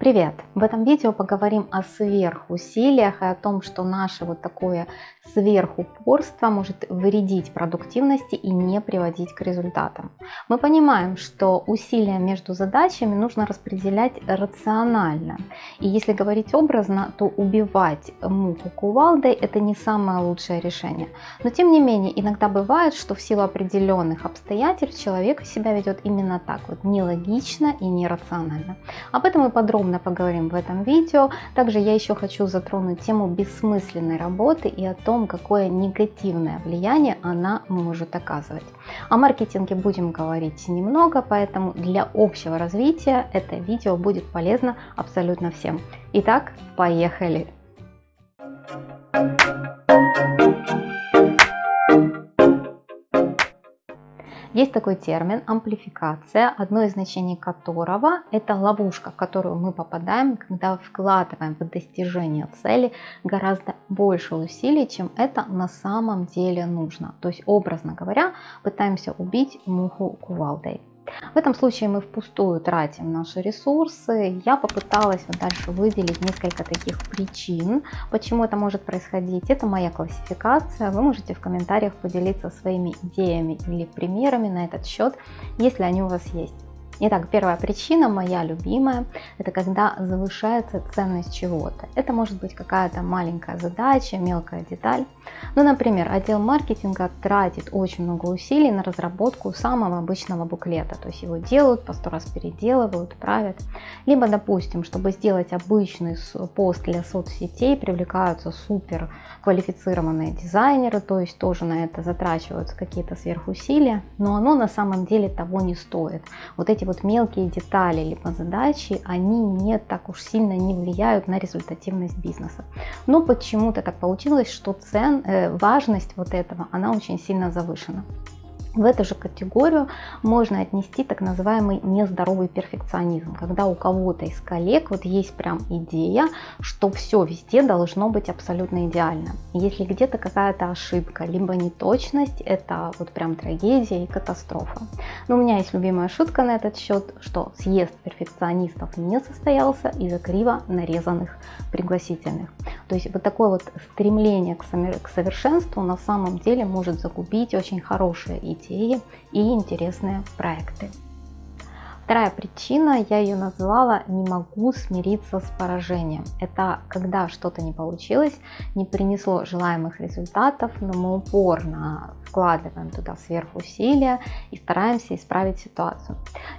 Привет! В этом видео поговорим о сверхусилиях и о том, что наше вот такое сверхупорство может вредить продуктивности и не приводить к результатам. Мы понимаем, что усилия между задачами нужно распределять рационально. И если говорить образно, то убивать муху кувалдой это не самое лучшее решение. Но тем не менее, иногда бывает, что в силу определенных обстоятельств человек себя ведет именно так, вот нелогично и нерационально. Об этом мы подробно подробно поговорим в этом видео. Также я еще хочу затронуть тему бессмысленной работы и о том, какое негативное влияние она может оказывать. О маркетинге будем говорить немного, поэтому для общего развития это видео будет полезно абсолютно всем. Итак, поехали! Есть такой термин амплификация, одно из значений которого это ловушка, в которую мы попадаем, когда вкладываем в достижение цели гораздо больше усилий, чем это на самом деле нужно. То есть, образно говоря, пытаемся убить муху кувалдой. В этом случае мы впустую тратим наши ресурсы. Я попыталась вот дальше выделить несколько таких причин, почему это может происходить. Это моя классификация. Вы можете в комментариях поделиться своими идеями или примерами на этот счет, если они у вас есть. Итак, первая причина, моя любимая, это когда завышается ценность чего-то. Это может быть какая-то маленькая задача, мелкая деталь. Ну, например, отдел маркетинга тратит очень много усилий на разработку самого обычного буклета. То есть его делают, по сто раз переделывают, правят. Либо, допустим, чтобы сделать обычный пост для соцсетей, привлекаются супер квалифицированные дизайнеры, то есть тоже на это затрачиваются какие-то сверхусилия, но оно на самом деле того не стоит. Вот эти вот мелкие детали либо задачи, они не так уж сильно не влияют на результативность бизнеса. Но почему-то так получилось, что цен, э, важность вот этого, она очень сильно завышена. В эту же категорию можно отнести так называемый нездоровый перфекционизм, когда у кого-то из коллег вот есть прям идея, что все везде должно быть абсолютно идеально. Если где-то какая-то ошибка, либо неточность, это вот прям трагедия и катастрофа. Но у меня есть любимая шутка на этот счет, что съезд перфекционистов не состоялся из-за криво нарезанных пригласительных. То есть вот такое вот стремление к совершенству на самом деле может загубить очень хорошие идеи и интересные проекты. Вторая причина, я ее назвала «не могу смириться с поражением». Это когда что-то не получилось, не принесло желаемых результатов, но мы упорно вкладываем туда сверхусилия и стараемся исправить ситуацию.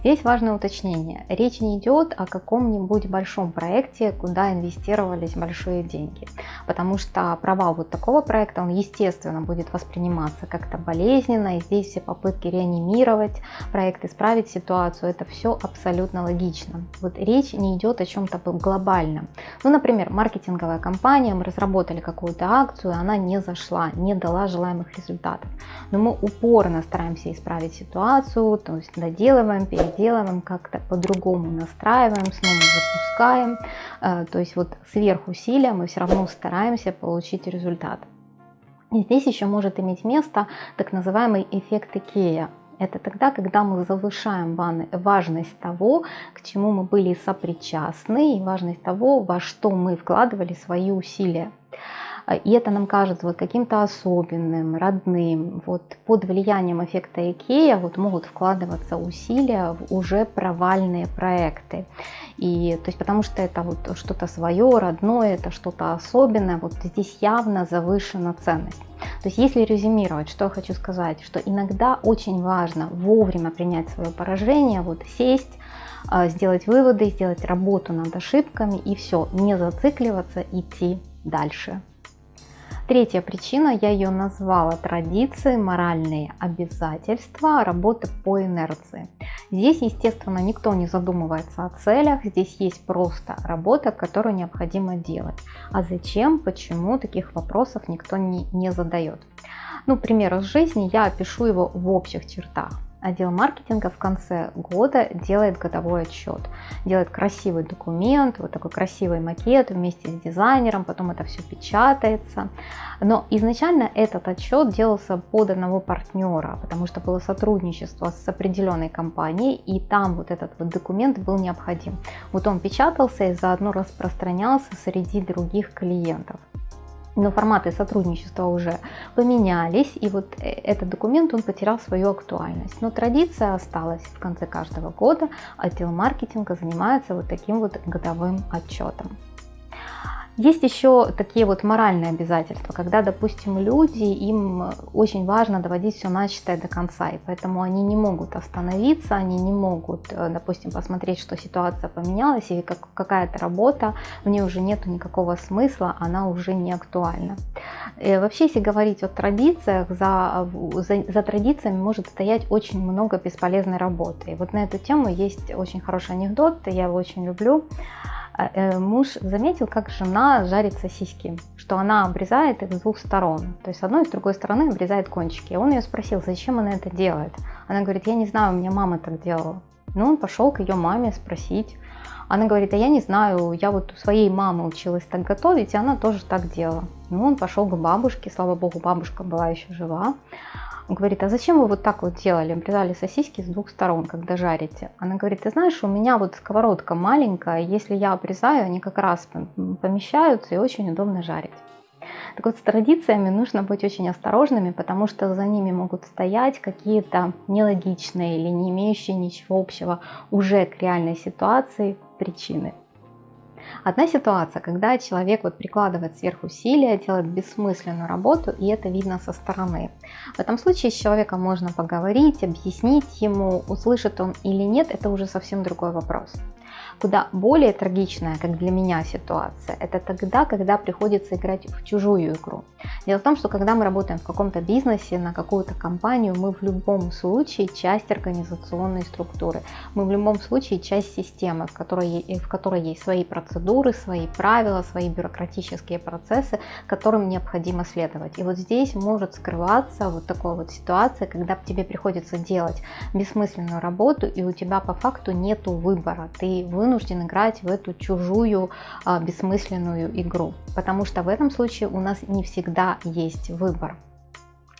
Здесь важное уточнение. Речь не идет о каком-нибудь большом проекте, куда инвестировались большие деньги. Потому что провал вот такого проекта, он естественно будет восприниматься как-то болезненно. И здесь все попытки реанимировать проект, исправить ситуацию, это все абсолютно логично. Вот речь не идет о чем-то глобальном. Ну, например, маркетинговая компания, мы разработали какую-то акцию, она не зашла, не дала желаемых результатов но мы упорно стараемся исправить ситуацию, то есть доделываем, переделываем, как-то по-другому настраиваем, снова запускаем, э, то есть вот сверхусилия мы все равно стараемся получить результат. И здесь еще может иметь место так называемый эффект Икея. Это тогда, когда мы завышаем важность того, к чему мы были сопричастны, и важность того, во что мы вкладывали свои усилия. А, и это нам кажется вот каким-то особенным, родным. Вот под влиянием эффекта Икея вот могут вкладываться усилия в уже провальные проекты. И, то есть, потому что это вот что-то свое, родное, это что-то особенное, вот здесь явно завышена ценность. То есть, если резюмировать, что я хочу сказать, что иногда очень важно вовремя принять свое поражение, вот сесть, а, сделать выводы, сделать работу над ошибками и все, не зацикливаться, идти дальше. Третья причина, я ее назвала традиции, моральные обязательства, работы по инерции. Здесь, естественно, никто не задумывается о целях, здесь есть просто работа, которую необходимо делать. А зачем, почему, таких вопросов никто не, не задает. Ну, пример из жизни, я опишу его в общих чертах. Отдел маркетинга в конце года делает годовой отчет. Делает красивый документ, вот такой красивый макет вместе с дизайнером, потом это все печатается. Но изначально этот отчет делался под одного партнера, потому что было сотрудничество с определенной компанией, и там вот этот вот документ был необходим. Вот он печатался и заодно распространялся среди других клиентов но форматы сотрудничества уже поменялись, и вот э, этот документ, он потерял свою актуальность. Но традиция осталась. В конце каждого года отдел маркетинга занимается вот таким вот годовым отчетом. Есть еще такие вот моральные обязательства, когда, допустим, люди, им очень важно доводить все начатое до конца, и поэтому они не могут остановиться, они не могут, э, допустим, посмотреть, что ситуация поменялась, и как, какая-то работа, в ней уже нет никакого смысла, она уже не актуальна. И э, вообще, если говорить о традициях, за, за, за традициями может стоять очень много бесполезной работы. И вот на эту тему есть очень хороший анекдот, я его очень люблю. А, э, муж заметил, как жена жарит сосиски, что она обрезает их с двух сторон, то есть с одной и с другой стороны обрезает кончики. Он ее спросил, зачем она это делает. Она говорит, я не знаю, у меня мама так делала. Ну, он пошел к ее маме спросить. Она говорит, а я не знаю, я вот у своей мамы училась так готовить, и она тоже так делала. Ну, он пошел к бабушке, слава богу, бабушка была еще жива. Он говорит, а зачем вы вот так вот делали, обрезали сосиски с двух сторон, когда жарите? Она говорит, ты знаешь, у меня вот сковородка маленькая, если я обрезаю, они как раз помещаются и очень удобно жарить. Так вот, с традициями нужно быть очень осторожными, потому что за ними могут стоять какие-то нелогичные или не имеющие ничего общего уже к реальной ситуации причины. Одна ситуация, когда человек вот прикладывает сверхусилия, делает бессмысленную работу, и это видно со стороны. В этом случае с человеком можно поговорить, объяснить ему, услышит он или нет, это уже совсем другой вопрос. Куда более трагичная, как для меня ситуация, это тогда, когда приходится играть в чужую игру. Дело в том, что когда мы работаем в каком-то бизнесе, на какую-то компанию, мы в любом случае часть организационной структуры. Мы в любом случае часть системы, в которой, в которой есть свои процедуры, свои правила, свои бюрократические процессы, которым необходимо следовать. И вот здесь может скрываться вот такая вот ситуация, когда тебе приходится делать бессмысленную работу, и у тебя по факту нету выбора. Ты вынужден играть в эту чужую а, бессмысленную игру, потому что в этом случае у нас не всегда есть выбор.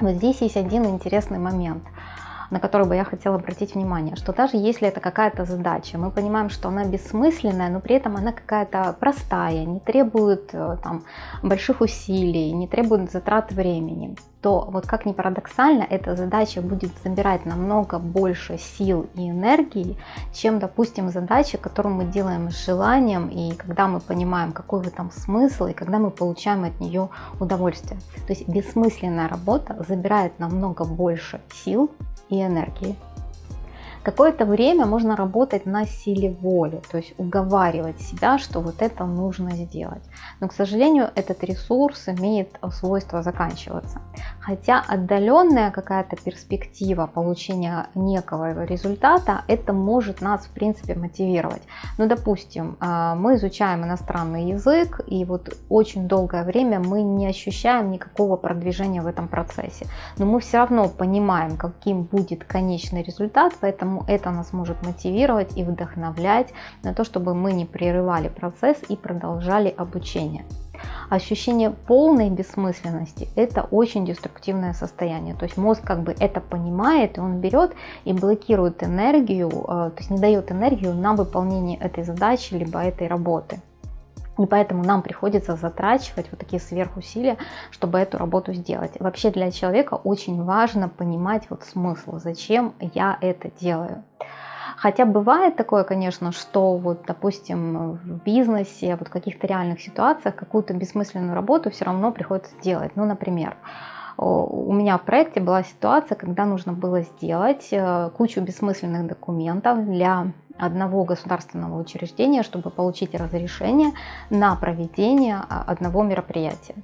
Вот здесь есть один интересный момент на который бы я хотела обратить внимание, что даже если это какая-то задача, мы понимаем, что она бессмысленная, но при этом она какая-то простая, не требует э, там, больших усилий, не требует затрат времени, то вот как ни парадоксально, эта задача будет забирать намного больше сил и энергии, чем, допустим, задача, которую мы делаем с желанием, и когда мы понимаем, какой в этом смысл, и когда мы получаем от нее удовольствие. То есть бессмысленная работа забирает намного больше сил и энергии. Какое-то время можно работать на силе воли, то есть уговаривать себя, что вот это нужно сделать. Но, к сожалению, этот ресурс имеет свойство заканчиваться. Хотя отдаленная какая-то перспектива получения некого результата, это может нас, в принципе, мотивировать. Ну, допустим, а, мы изучаем иностранный язык, и вот очень долгое время мы не ощущаем никакого продвижения в этом процессе. Но мы все равно понимаем, каким будет конечный результат, поэтому Поэтому это нас может мотивировать и вдохновлять на то, чтобы мы не прерывали процесс и продолжали обучение. Ощущение полной бессмысленности – это очень деструктивное состояние. То есть мозг как бы это понимает, и он берет и блокирует энергию, э, то есть не дает энергию на выполнение этой задачи, либо этой работы. И поэтому нам приходится затрачивать вот такие сверхусилия, чтобы эту работу сделать. Вообще для человека очень важно понимать вот смысл, зачем я это делаю. Хотя бывает такое, конечно, что вот, допустим, в бизнесе, вот в каких-то реальных ситуациях какую-то бессмысленную работу все равно приходится делать. Ну, например, у меня в проекте была ситуация, когда нужно было сделать э, кучу бессмысленных документов для одного государственного учреждения, чтобы получить разрешение на проведение а, одного мероприятия.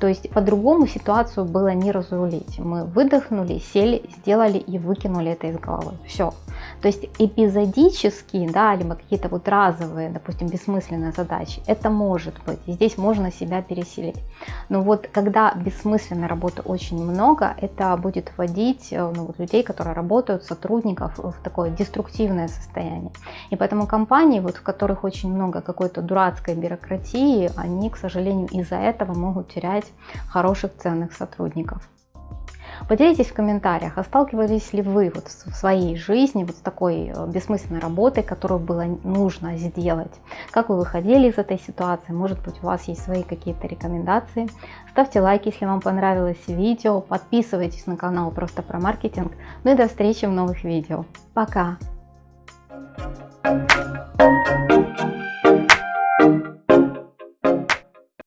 То есть по-другому ситуацию было не разрулить. Мы выдохнули, сели, сделали и выкинули это из головы. Все. То есть эпизодические, да, либо какие-то вот разовые, допустим, бессмысленные задачи, это может быть. И здесь можно себя переселить. Но вот когда бессмысленной работы очень много, это будет вводить э, ну, вот, людей, которые работают, сотрудников в такое деструктивное состояние. И поэтому компании, вот, в которых очень много какой-то дурацкой бюрократии, они, к сожалению, из-за этого могут терять хороших, ценных сотрудников. Поделитесь в комментариях, а сталкивались ли вы вот в своей жизни вот с такой э, бессмысленной работой, которую было нужно сделать? Как вы выходили из этой ситуации? Может быть у вас есть свои какие-то рекомендации? Ставьте лайк, если вам понравилось видео, подписывайтесь на канал просто про маркетинг. Ну и до встречи в новых видео. Пока! Música